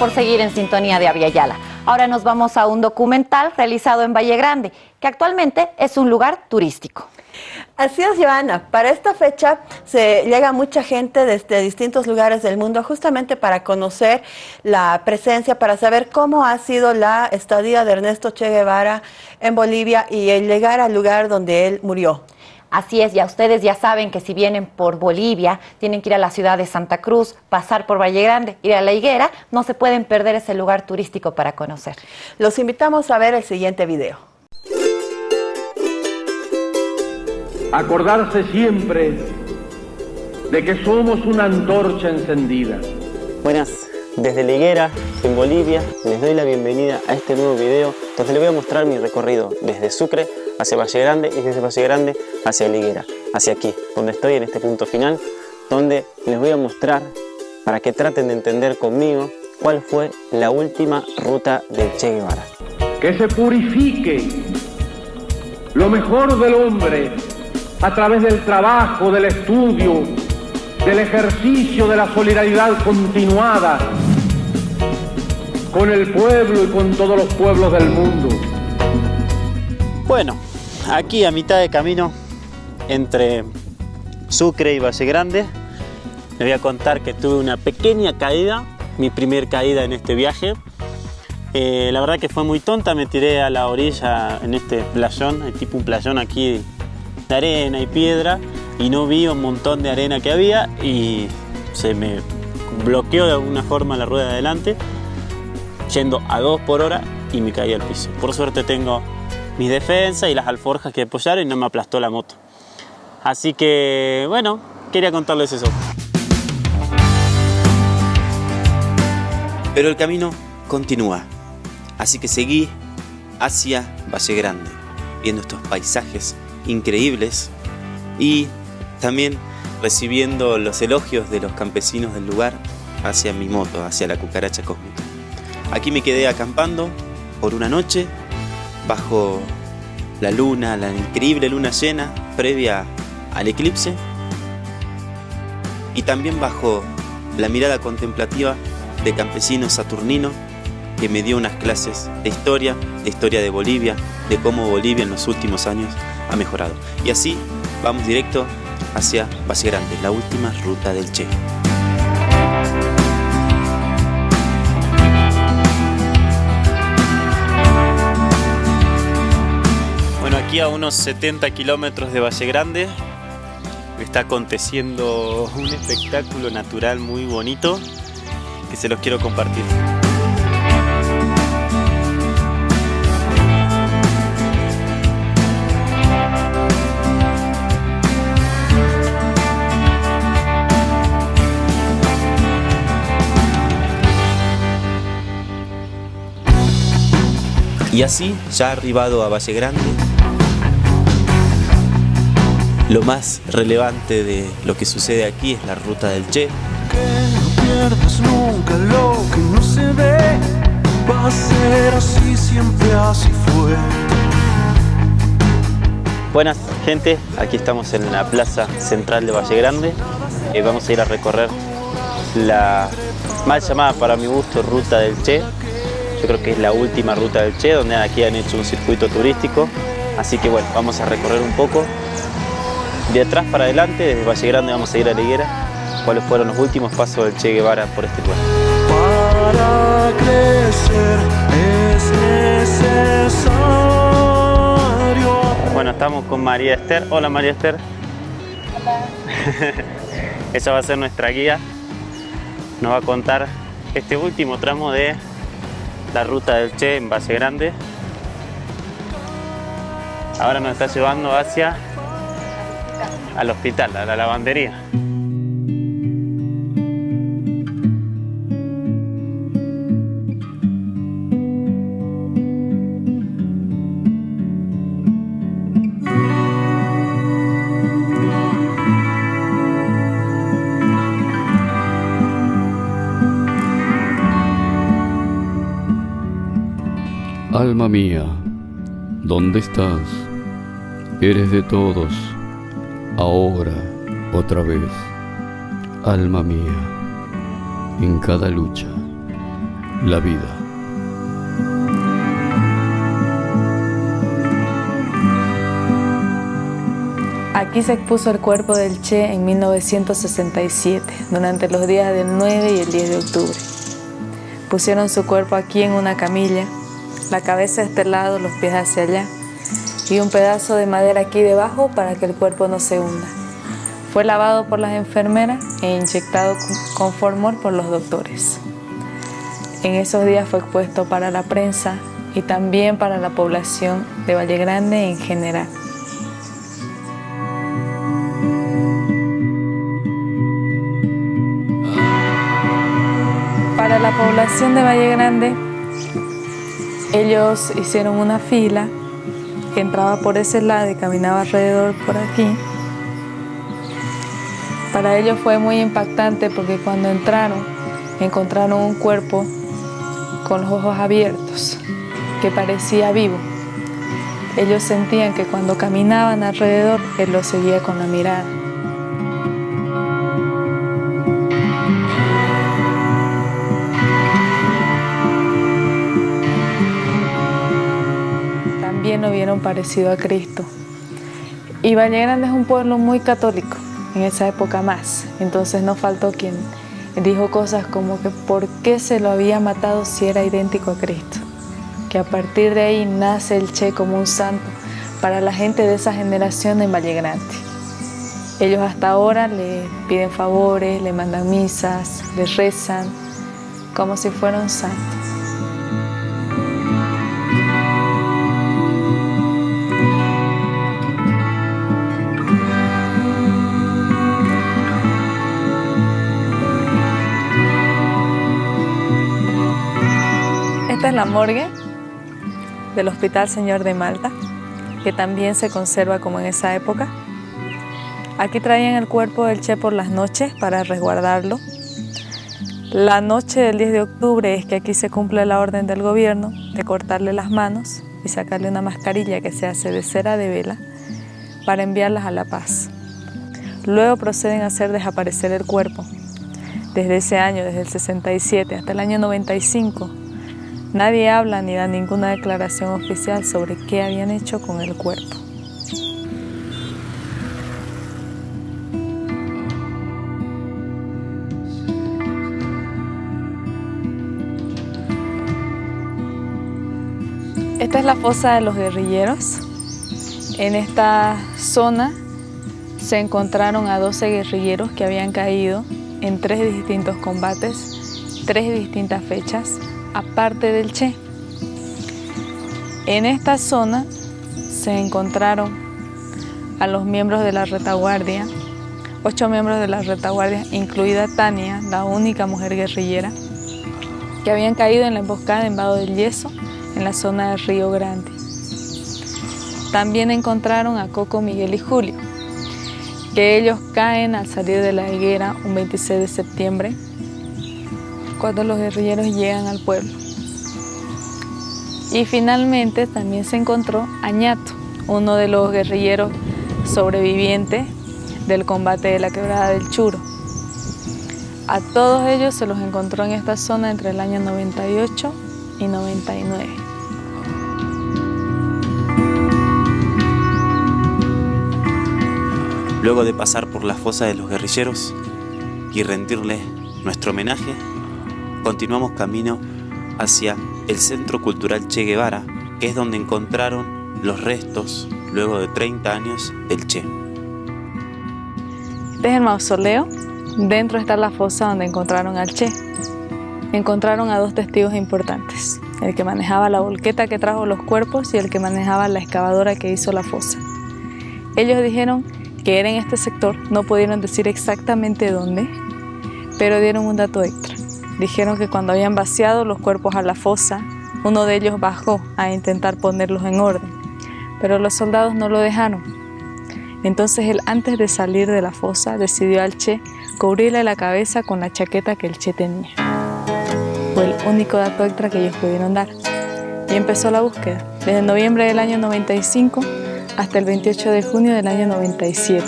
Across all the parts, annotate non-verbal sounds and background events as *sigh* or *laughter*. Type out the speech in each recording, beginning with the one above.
por seguir en sintonía de Aviala. Ahora nos vamos a un documental realizado en Valle Grande, que actualmente es un lugar turístico. Así es, Joana. Para esta fecha se llega mucha gente desde distintos lugares del mundo justamente para conocer la presencia, para saber cómo ha sido la estadía de Ernesto Che Guevara en Bolivia y el llegar al lugar donde él murió. Así es, ya ustedes ya saben que si vienen por Bolivia, tienen que ir a la ciudad de Santa Cruz, pasar por Valle Grande, ir a La Higuera, no se pueden perder ese lugar turístico para conocer. Los invitamos a ver el siguiente video. Acordarse siempre de que somos una antorcha encendida. Buenas, desde La Higuera, en Bolivia, les doy la bienvenida a este nuevo video donde les voy a mostrar mi recorrido desde Sucre hacia Valle Grande y desde Valle Grande hacia Liguera, hacia aquí, donde estoy en este punto final, donde les voy a mostrar para que traten de entender conmigo cuál fue la última ruta del Che Guevara. Que se purifique lo mejor del hombre a través del trabajo, del estudio, del ejercicio de la solidaridad continuada con el pueblo y con todos los pueblos del mundo. Bueno, aquí a mitad de camino entre Sucre y Valle Grande les voy a contar que tuve una pequeña caída, mi primer caída en este viaje. Eh, la verdad que fue muy tonta, me tiré a la orilla en este playón, hay tipo un playón aquí de arena y piedra y no vi un montón de arena que había y se me bloqueó de alguna forma la rueda de adelante yendo a 2 por hora y me caí al piso. Por suerte tengo mis defensas y las alforjas que apoyaron y no me aplastó la moto. Así que, bueno, quería contarles eso. Pero el camino continúa, así que seguí hacia Valle Grande, viendo estos paisajes increíbles y también recibiendo los elogios de los campesinos del lugar hacia mi moto, hacia la cucaracha cósmica. Aquí me quedé acampando por una noche bajo la luna, la increíble luna llena previa al eclipse y también bajo la mirada contemplativa de campesino saturnino que me dio unas clases de historia, de historia de Bolivia, de cómo Bolivia en los últimos años ha mejorado. Y así vamos directo hacia Valle Grande, la última ruta del Che. Aquí a unos 70 kilómetros de Valle Grande está aconteciendo un espectáculo natural muy bonito que se los quiero compartir. Y así, ya arribado a Valle Grande, lo más relevante de lo que sucede aquí es la ruta del Che. Que no pierdas nunca lo que no se ve, va a ser así, siempre así fue. Buenas gente, aquí estamos en la plaza central de Valle Grande. Eh, vamos a ir a recorrer la mal llamada para mi gusto ruta del Che. Yo creo que es la última ruta del Che, donde aquí han hecho un circuito turístico. Así que bueno, vamos a recorrer un poco de atrás para adelante, desde Valle Grande vamos a ir a la higuera, cuáles fueron los últimos pasos del Che Guevara por este lugar. Para crecer es necesario. Bueno, estamos con María Esther. Hola María Esther. Hola. *laughs* Ella va a ser nuestra guía. Nos va a contar este último tramo de la ruta del Che en Valle Grande. Ahora nos está llevando hacia al hospital, a la lavandería. Alma mía, ¿dónde estás? Eres de todos, ahora, otra vez, alma mía, en cada lucha, la vida. Aquí se expuso el cuerpo del Che en 1967, durante los días del 9 y el 10 de octubre. Pusieron su cuerpo aquí en una camilla, la cabeza a este lado, los pies hacia allá, y un pedazo de madera aquí debajo para que el cuerpo no se hunda. Fue lavado por las enfermeras e inyectado con formol por los doctores. En esos días fue expuesto para la prensa y también para la población de Valle Grande en general. Para la población de Valle Grande, ellos hicieron una fila que entraba por ese lado y caminaba alrededor por aquí. Para ellos fue muy impactante porque cuando entraron encontraron un cuerpo con los ojos abiertos que parecía vivo. Ellos sentían que cuando caminaban alrededor, él los seguía con la mirada. Vieron parecido a Cristo. Y Valle Grande es un pueblo muy católico, en esa época más. Entonces no faltó quien dijo cosas como que por qué se lo había matado si era idéntico a Cristo. Que a partir de ahí nace el Che como un santo para la gente de esa generación en Valle Grande. Ellos hasta ahora le piden favores, le mandan misas, le rezan, como si fuera un. Es la morgue del Hospital Señor de Malta, que también se conserva como en esa época. Aquí traían el cuerpo del Che por las noches para resguardarlo. La noche del 10 de octubre es que aquí se cumple la orden del gobierno de cortarle las manos y sacarle una mascarilla que se hace de cera de vela para enviarlas a La Paz. Luego proceden a hacer desaparecer el cuerpo. Desde ese año, desde el 67 hasta el año 95, Nadie habla ni da ninguna declaración oficial sobre qué habían hecho con el cuerpo. Esta es la fosa de los guerrilleros. En esta zona se encontraron a 12 guerrilleros que habían caído en tres distintos combates, tres distintas fechas, aparte del Che. En esta zona se encontraron a los miembros de la retaguardia, ocho miembros de la retaguardia, incluida Tania, la única mujer guerrillera, que habían caído en la emboscada en Vado del Yeso, en la zona del Río Grande. También encontraron a Coco, Miguel y Julio, que ellos caen al salir de la higuera un 26 de septiembre cuando los guerrilleros llegan al pueblo. Y finalmente también se encontró Añato, uno de los guerrilleros sobrevivientes del combate de la quebrada del Churo. A todos ellos se los encontró en esta zona entre el año 98 y 99. Luego de pasar por la fosa de los guerrilleros y rendirle nuestro homenaje, continuamos camino hacia el Centro Cultural Che Guevara, que es donde encontraron los restos, luego de 30 años, del Che. Es el mausoleo. Dentro está la fosa donde encontraron al Che. Encontraron a dos testigos importantes, el que manejaba la volqueta que trajo los cuerpos y el que manejaba la excavadora que hizo la fosa. Ellos dijeron que era en este sector, no pudieron decir exactamente dónde, pero dieron un dato extra. Dijeron que cuando habían vaciado los cuerpos a la fosa, uno de ellos bajó a intentar ponerlos en orden, pero los soldados no lo dejaron. Entonces él antes de salir de la fosa decidió al Che cubrirle la cabeza con la chaqueta que el Che tenía. Fue el único dato extra que ellos pudieron dar. Y empezó la búsqueda, desde noviembre del año 95 hasta el 28 de junio del año 97.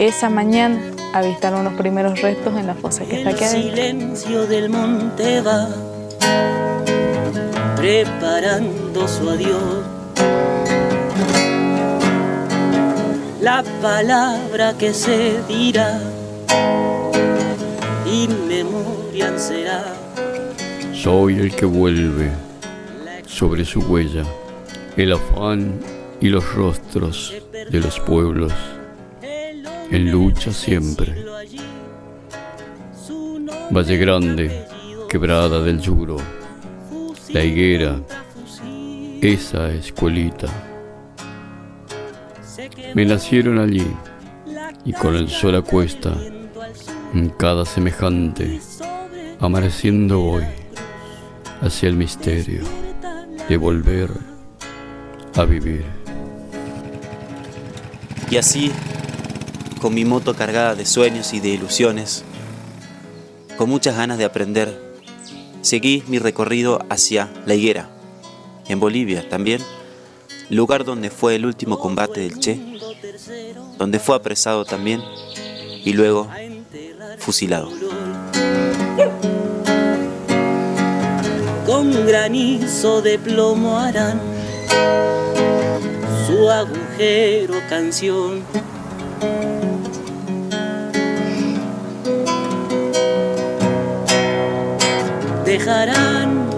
Esa mañana avistaron los primeros restos en la fosa que está aquí El silencio del monte va preparando su adiós. La palabra que se dirá y memoria será. Soy el que vuelve sobre su huella el afán y los rostros de los pueblos en lucha siempre. Valle Grande, quebrada del Yuro, la higuera, esa escuelita. Me nacieron allí y con el sol a cuesta, en cada semejante, amaneciendo voy hacia el misterio de volver a vivir. Y así, con mi moto cargada de sueños y de ilusiones, con muchas ganas de aprender, seguí mi recorrido hacia La Higuera, en Bolivia también, lugar donde fue el último combate del Che, donde fue apresado también y luego fusilado. Con granizo de plomo harán su agujero canción. Dejarán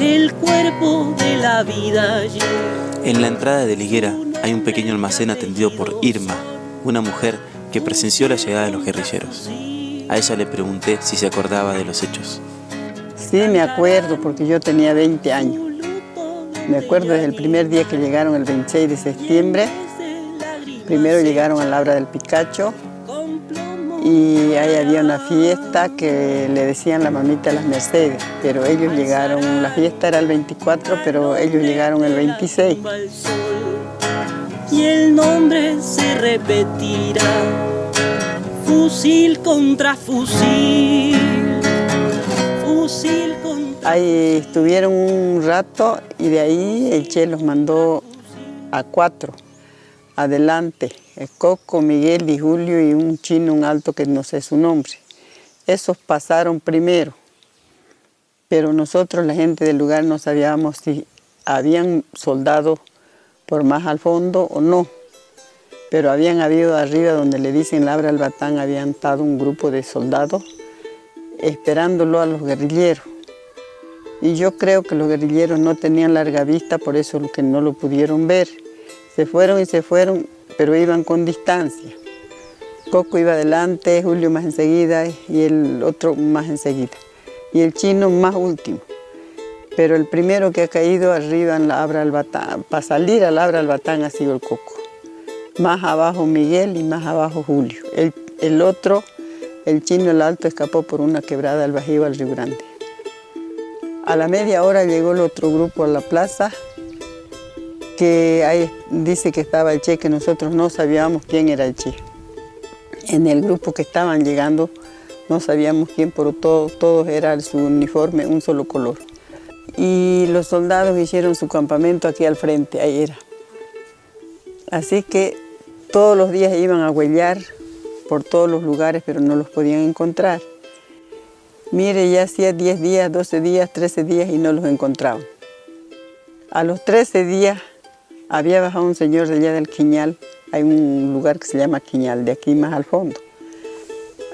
el cuerpo de la vida. En la entrada de Liguera hay un pequeño almacén atendido por Irma, una mujer que presenció la llegada de los guerrilleros. A ella le pregunté si se acordaba de los hechos. Sí, me acuerdo, porque yo tenía 20 años. Me acuerdo desde el primer día que llegaron, el 26 de septiembre. Primero llegaron a la obra del Picacho y ahí había una fiesta que le decían la mamita las Mercedes, pero ellos llegaron, la fiesta era el 24, pero ellos llegaron el 26. Y el nombre se repetirá, fusil contra fusil, fusil contra Ahí estuvieron un rato y de ahí el Che los mandó a cuatro, adelante. El Coco, Miguel y Julio y un chino, un alto que no sé su nombre. Esos pasaron primero, pero nosotros, la gente del lugar, no sabíamos si habían soldado por más al fondo o no. Pero habían habido arriba, donde le dicen Labra al Batán, habían estado un grupo de soldados esperándolo a los guerrilleros. Y yo creo que los guerrilleros no tenían larga vista, por eso que no lo pudieron ver. Se fueron y se fueron, pero iban con distancia. Coco iba adelante, Julio más enseguida y el otro más enseguida. Y el chino más último. Pero el primero que ha caído arriba en la Abra Albatán, para salir al Abra Albatán ha sido el Coco. Más abajo Miguel y más abajo Julio. El, el otro, el chino el alto, escapó por una quebrada al Bajío al Río Grande. A la media hora llegó el otro grupo a la plaza, que ahí dice que estaba el Che, que nosotros no sabíamos quién era el Che. En el grupo que estaban llegando no sabíamos quién, pero todo, todos era su uniforme, un solo color. Y los soldados hicieron su campamento aquí al frente, ahí era. Así que todos los días iban a huellar por todos los lugares, pero no los podían encontrar. Mire, ya hacía 10 días, 12 días, 13 días y no los encontraban. A los 13 días había bajado un señor de allá del Quiñal, hay un lugar que se llama Quiñal, de aquí más al fondo,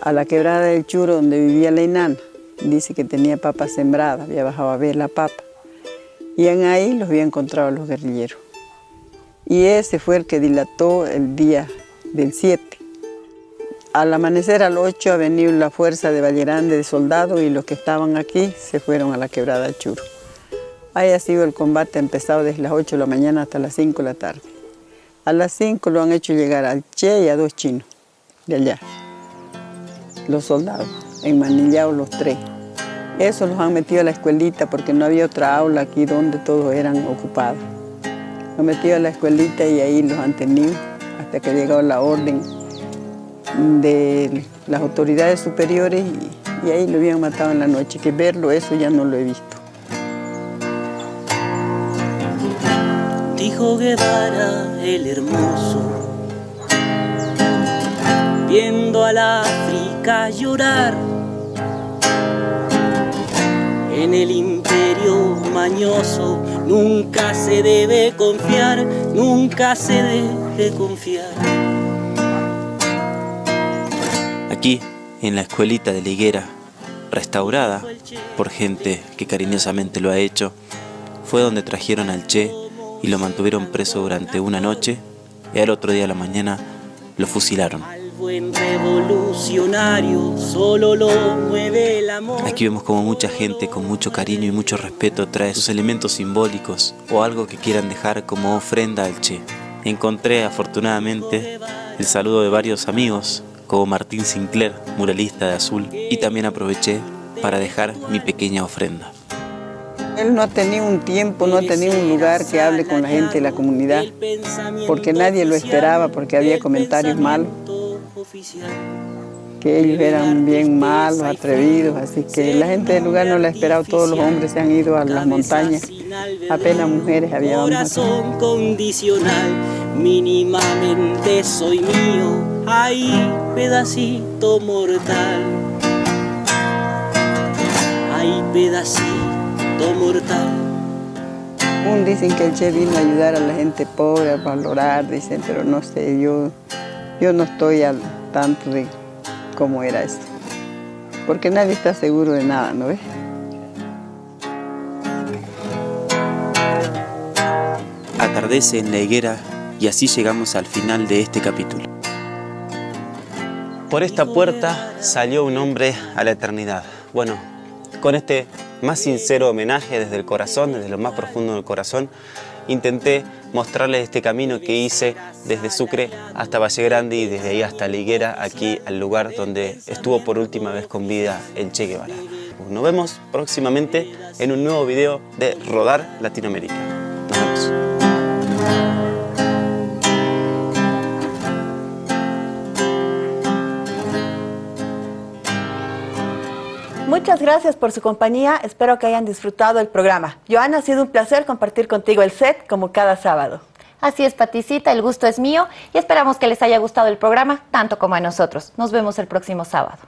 a la quebrada del Churo donde vivía la enana. Dice que tenía papa sembrada, había bajado a ver la papa. Y en ahí los había encontrado los guerrilleros. Y ese fue el que dilató el día del 7. Al amanecer al 8 ha venido la fuerza de Vallerande de soldados y los que estaban aquí se fueron a la quebrada del Churo. Ahí ha sido el combate empezado desde las 8 de la mañana hasta las 5 de la tarde. A las 5 lo han hecho llegar al Che y a dos chinos de allá, los soldados, enmanillados los tres. Eso los han metido a la escuelita porque no había otra aula aquí donde todos eran ocupados. Los han metido a la escuelita y ahí los han tenido hasta que ha llegado la orden de las autoridades superiores y ahí lo habían matado en la noche. Que verlo, eso ya no lo he visto. Dijo Guevara el hermoso, viendo a la África llorar en el imperio mañoso. Nunca se debe confiar, nunca se debe confiar. Aquí, en la escuelita de la higuera, restaurada por gente que cariñosamente lo ha hecho, fue donde trajeron al Che y lo mantuvieron preso durante una noche y al otro día a la mañana lo fusilaron. Aquí vemos como mucha gente con mucho cariño y mucho respeto trae sus elementos simbólicos o algo que quieran dejar como ofrenda al Che. Encontré afortunadamente el saludo de varios amigos como Martín Sinclair, muralista de azul, y también aproveché para dejar mi pequeña ofrenda. Él no ha tenido un tiempo, no ha tenido un lugar que hable con la gente de la comunidad, porque nadie lo esperaba, porque había comentarios malos, que ellos eran bien malos, atrevidos, así que la gente del lugar no lo ha esperado, todos los hombres se han ido a las montañas, apenas mujeres había Corazón condicional, mínimamente soy mío, ay, pedacito mortal. Ay, pedacito mortal. Un dicen que el Che vino a ayudar a la gente pobre, a valorar, dicen, pero no sé, yo, yo no estoy al tanto de cómo era esto. Porque nadie está seguro de nada, ¿no ves? Atardece en la higuera y así llegamos al final de este capítulo. Por esta puerta salió un hombre a la eternidad. Bueno, con este más sincero homenaje desde el corazón, desde lo más profundo del corazón, intenté mostrarles este camino que hice desde Sucre hasta Valle Grande y desde ahí hasta La Higuera, aquí al lugar donde estuvo por última vez con vida el Che Guevara. Nos vemos próximamente en un nuevo video de Rodar Latinoamérica. Muchas gracias por su compañía, espero que hayan disfrutado el programa. Joana, ha sido un placer compartir contigo el set como cada sábado. Así es, Paticita, el gusto es mío y esperamos que les haya gustado el programa tanto como a nosotros. Nos vemos el próximo sábado.